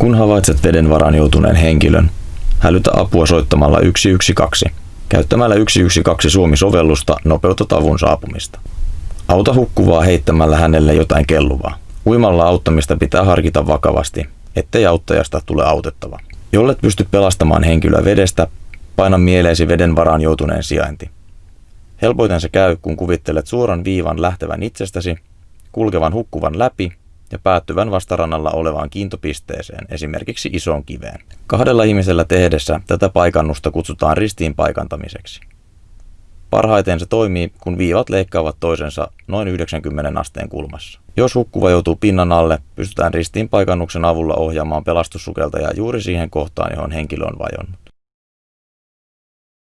Kun havaitset veden varaan joutuneen henkilön, hälytä apua soittamalla 112. Käyttämällä 112 Suomi-sovellusta nopeutat avun saapumista. Auta hukkuvaa heittämällä hänelle jotain kelluvaa. Uimalla auttamista pitää harkita vakavasti, ettei auttajasta tule autettava. Jollet pysty pelastamaan henkilöä vedestä, paina mieleesi veden varaan joutuneen sijainti. Helpoiten se käy, kun kuvittelet suoran viivan lähtevän itsestäsi, kulkevan hukkuvan läpi ja päättyvän vastarannalla olevaan kiintopisteeseen, esimerkiksi isoon kiveen. Kahdella ihmisellä tehdessä tätä paikannusta kutsutaan ristiin paikantamiseksi. Parhaiten se toimii, kun viivat leikkaavat toisensa noin 90 asteen kulmassa. Jos hukkuva joutuu pinnan alle, pystytään ristiin paikannuksen avulla ohjaamaan pelastussukeltajaa juuri siihen kohtaan, johon henkilö on vajonnut.